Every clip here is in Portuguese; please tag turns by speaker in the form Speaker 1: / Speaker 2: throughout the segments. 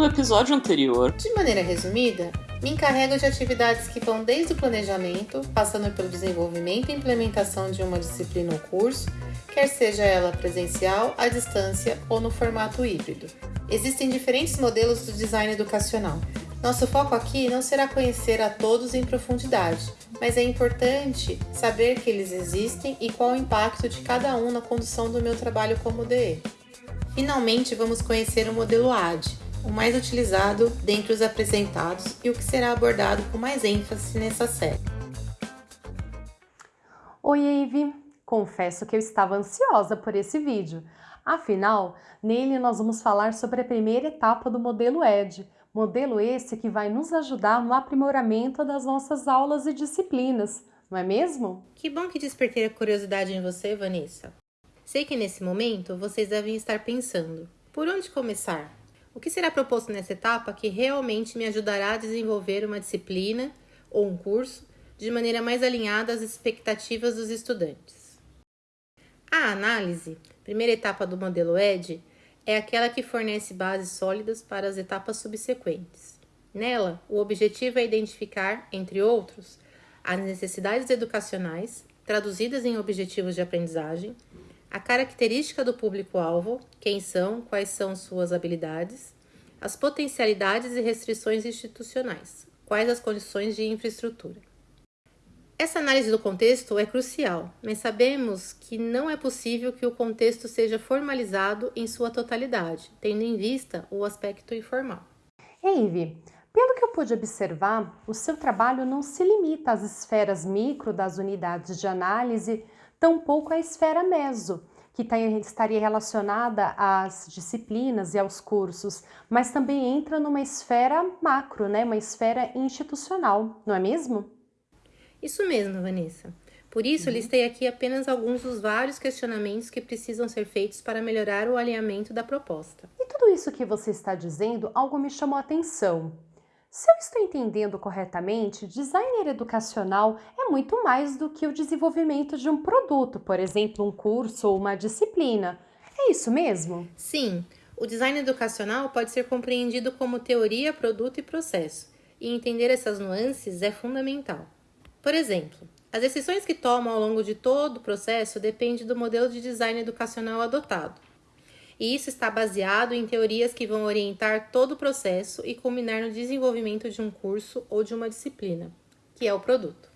Speaker 1: No episódio anterior,
Speaker 2: De maneira resumida, me encarrego de atividades que vão desde o planejamento, passando pelo desenvolvimento e implementação de uma disciplina ou curso, quer seja ela presencial, à distância ou no formato híbrido. Existem diferentes modelos do design educacional. Nosso foco aqui não será conhecer a todos em profundidade, mas é importante saber que eles existem e qual o impacto de cada um na condução do meu trabalho como DE. Finalmente, vamos conhecer o modelo AD, o mais utilizado dentre os apresentados e o que será abordado com mais ênfase nessa série.
Speaker 3: Oi, Eve! Confesso que eu estava ansiosa por esse vídeo. Afinal, nele nós vamos falar sobre a primeira etapa do modelo ED, modelo esse que vai nos ajudar no aprimoramento das nossas aulas e disciplinas, não é mesmo?
Speaker 2: Que bom que despertei a curiosidade em você, Vanessa. Sei que nesse momento vocês devem estar pensando: por onde começar? O que será proposto nessa etapa que realmente me ajudará a desenvolver uma disciplina ou um curso de maneira mais alinhada às expectativas dos estudantes? A análise, primeira etapa do modelo ED, é aquela que fornece bases sólidas para as etapas subsequentes. Nela, o objetivo é identificar, entre outros, as necessidades educacionais, traduzidas em objetivos de aprendizagem, a característica do público-alvo, quem são, quais são suas habilidades, as potencialidades e restrições institucionais, quais as condições de infraestrutura. Essa análise do contexto é crucial, mas sabemos que não é possível que o contexto seja formalizado em sua totalidade, tendo em vista o aspecto informal.
Speaker 3: Pelo que eu pude observar, o seu trabalho não se limita às esferas micro das unidades de análise, tampouco à esfera meso, que tá estaria relacionada às disciplinas e aos cursos, mas também entra numa esfera macro, né? uma esfera institucional, não é mesmo?
Speaker 2: Isso mesmo, Vanessa. Por isso, uhum. listei aqui apenas alguns dos vários questionamentos que precisam ser feitos para melhorar o alinhamento da proposta.
Speaker 3: E tudo isso que você está dizendo, algo me chamou a atenção. Se eu estou entendendo corretamente, designer educacional é muito mais do que o desenvolvimento de um produto, por exemplo, um curso ou uma disciplina. É isso mesmo?
Speaker 2: Sim, o design educacional pode ser compreendido como teoria, produto e processo, e entender essas nuances é fundamental. Por exemplo, as decisões que tomam ao longo de todo o processo dependem do modelo de design educacional adotado e isso está baseado em teorias que vão orientar todo o processo e culminar no desenvolvimento de um curso ou de uma disciplina, que é o produto.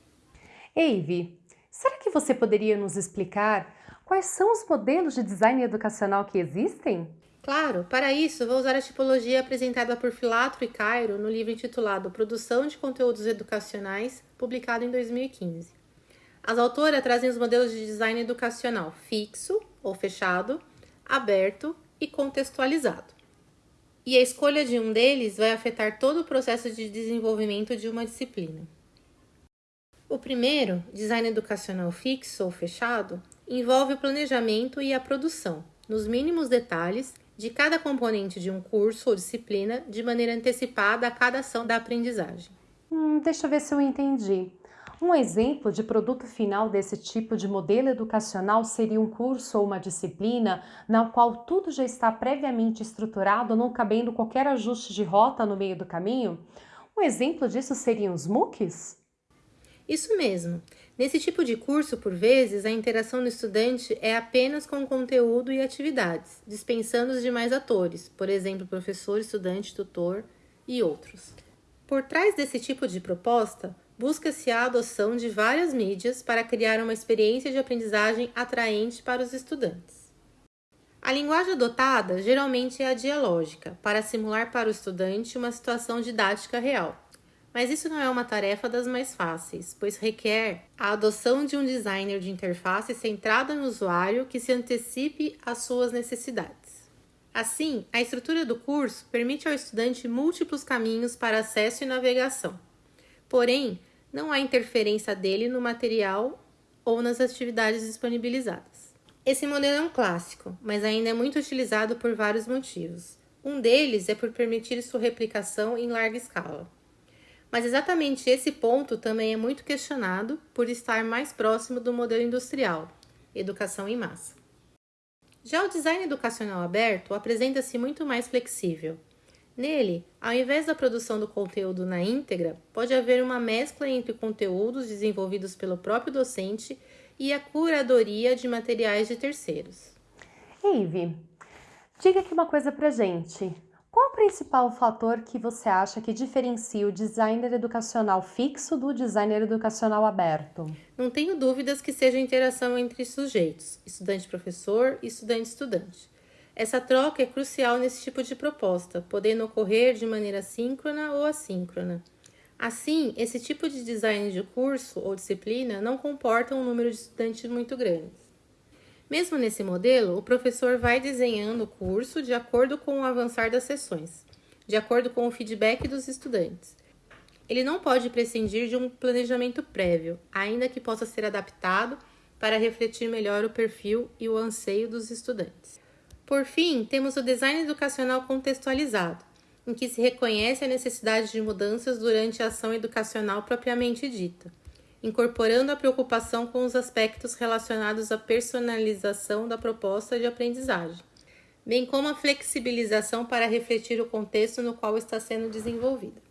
Speaker 3: Eve, será que você poderia nos explicar quais são os modelos de design educacional que existem?
Speaker 2: Claro, para isso vou usar a tipologia apresentada por Filatro e Cairo no livro intitulado Produção de Conteúdos Educacionais, publicado em 2015. As autoras trazem os modelos de design educacional fixo ou fechado, aberto e contextualizado. E a escolha de um deles vai afetar todo o processo de desenvolvimento de uma disciplina. O primeiro, design educacional fixo ou fechado, envolve o planejamento e a produção, nos mínimos detalhes, de cada componente de um curso ou disciplina de maneira antecipada a cada ação da aprendizagem.
Speaker 3: Hum, deixa eu ver se eu entendi. Um exemplo de produto final desse tipo de modelo educacional seria um curso ou uma disciplina na qual tudo já está previamente estruturado, não cabendo qualquer ajuste de rota no meio do caminho? Um exemplo disso seriam os MOOCs?
Speaker 2: Isso mesmo. Nesse tipo de curso, por vezes, a interação do estudante é apenas com conteúdo e atividades, dispensando os demais atores, por exemplo, professor, estudante, tutor e outros. Por trás desse tipo de proposta, busca-se a adoção de várias mídias para criar uma experiência de aprendizagem atraente para os estudantes. A linguagem adotada geralmente é a dialógica, para simular para o estudante uma situação didática real. Mas isso não é uma tarefa das mais fáceis, pois requer a adoção de um designer de interface centrada no usuário que se antecipe às suas necessidades. Assim, a estrutura do curso permite ao estudante múltiplos caminhos para acesso e navegação. Porém, não há interferência dele no material ou nas atividades disponibilizadas. Esse modelo é um clássico, mas ainda é muito utilizado por vários motivos. Um deles é por permitir sua replicação em larga escala. Mas exatamente esse ponto também é muito questionado por estar mais próximo do modelo industrial, educação em massa. Já o design educacional aberto apresenta-se muito mais flexível. Nele, ao invés da produção do conteúdo na íntegra, pode haver uma mescla entre conteúdos desenvolvidos pelo próprio docente e a curadoria de materiais de terceiros.
Speaker 3: Eve, diga aqui uma coisa pra gente. Qual o principal fator que você acha que diferencia o designer educacional fixo do designer educacional aberto?
Speaker 2: Não tenho dúvidas que seja a interação entre sujeitos, estudante-professor e estudante-estudante. Essa troca é crucial nesse tipo de proposta, podendo ocorrer de maneira síncrona ou assíncrona. Assim, esse tipo de design de curso ou disciplina não comporta um número de estudantes muito grande. Mesmo nesse modelo, o professor vai desenhando o curso de acordo com o avançar das sessões, de acordo com o feedback dos estudantes. Ele não pode prescindir de um planejamento prévio, ainda que possa ser adaptado para refletir melhor o perfil e o anseio dos estudantes. Por fim, temos o design educacional contextualizado, em que se reconhece a necessidade de mudanças durante a ação educacional propriamente dita incorporando a preocupação com os aspectos relacionados à personalização da proposta de aprendizagem, bem como a flexibilização para refletir o contexto no qual está sendo desenvolvida.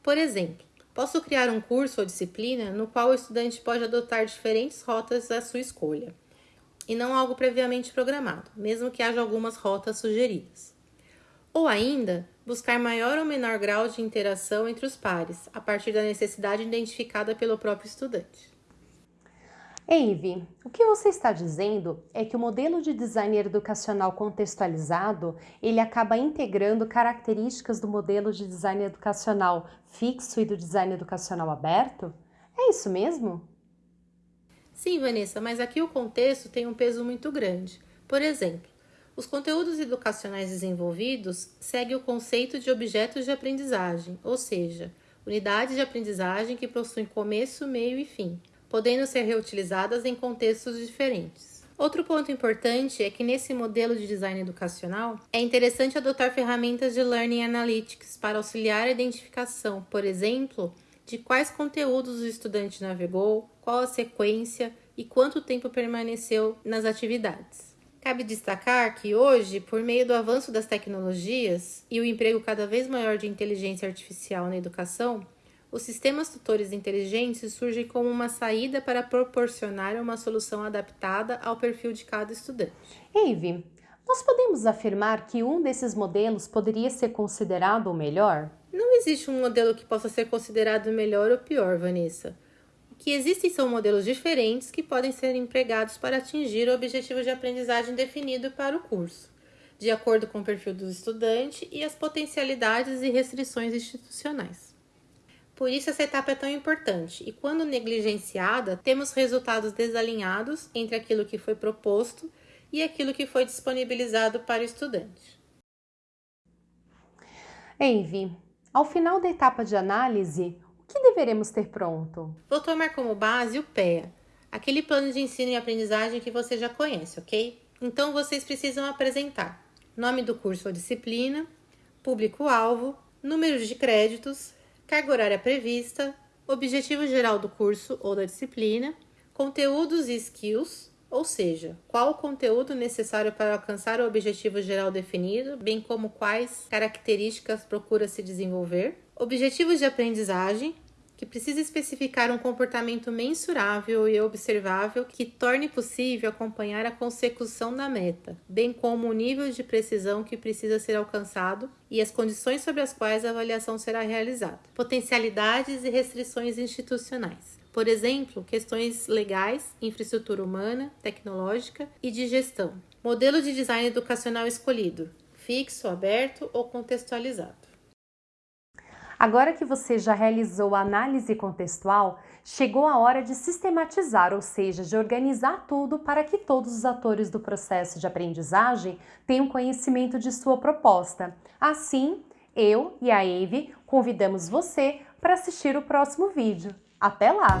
Speaker 2: Por exemplo, posso criar um curso ou disciplina no qual o estudante pode adotar diferentes rotas à sua escolha, e não algo previamente programado, mesmo que haja algumas rotas sugeridas. Ou ainda, buscar maior ou menor grau de interação entre os pares, a partir da necessidade identificada pelo próprio estudante.
Speaker 3: Eve, o que você está dizendo é que o modelo de design educacional contextualizado, ele acaba integrando características do modelo de design educacional fixo e do design educacional aberto? É isso mesmo?
Speaker 2: Sim, Vanessa, mas aqui o contexto tem um peso muito grande. Por exemplo, os conteúdos educacionais desenvolvidos seguem o conceito de objetos de aprendizagem, ou seja, unidades de aprendizagem que possuem começo, meio e fim, podendo ser reutilizadas em contextos diferentes. Outro ponto importante é que nesse modelo de design educacional é interessante adotar ferramentas de Learning Analytics para auxiliar a identificação, por exemplo, de quais conteúdos o estudante navegou, qual a sequência e quanto tempo permaneceu nas atividades. Cabe destacar que hoje, por meio do avanço das tecnologias e o emprego cada vez maior de inteligência artificial na educação, os sistemas tutores inteligentes surgem como uma saída para proporcionar uma solução adaptada ao perfil de cada estudante.
Speaker 3: Eve, nós podemos afirmar que um desses modelos poderia ser considerado o melhor?
Speaker 2: Existe um modelo que possa ser considerado melhor ou pior, Vanessa que existem são modelos diferentes que podem ser empregados para atingir o objetivo de aprendizagem definido para o curso, de acordo com o perfil do estudante e as potencialidades e restrições institucionais. Por isso, essa etapa é tão importante, e quando negligenciada, temos resultados desalinhados entre aquilo que foi proposto e aquilo que foi disponibilizado para o estudante.
Speaker 3: Envy, ao final da etapa de análise, que deveremos ter pronto?
Speaker 2: Vou tomar como base o PEA, aquele plano de ensino e aprendizagem que você já conhece, ok? Então vocês precisam apresentar nome do curso ou disciplina, público-alvo, números de créditos, carga horária prevista, objetivo geral do curso ou da disciplina, conteúdos e skills, ou seja, qual o conteúdo necessário para alcançar o objetivo geral definido, bem como quais características procura se desenvolver, objetivos de aprendizagem, que precisa especificar um comportamento mensurável e observável que torne possível acompanhar a consecução da meta, bem como o nível de precisão que precisa ser alcançado e as condições sobre as quais a avaliação será realizada, potencialidades e restrições institucionais. Por exemplo, questões legais, infraestrutura humana, tecnológica e de gestão. Modelo de design educacional escolhido: fixo, aberto ou contextualizado.
Speaker 3: Agora que você já realizou a análise contextual, chegou a hora de sistematizar, ou seja, de organizar tudo para que todos os atores do processo de aprendizagem tenham conhecimento de sua proposta. Assim, eu e a Eve convidamos você para assistir o próximo vídeo. Até lá!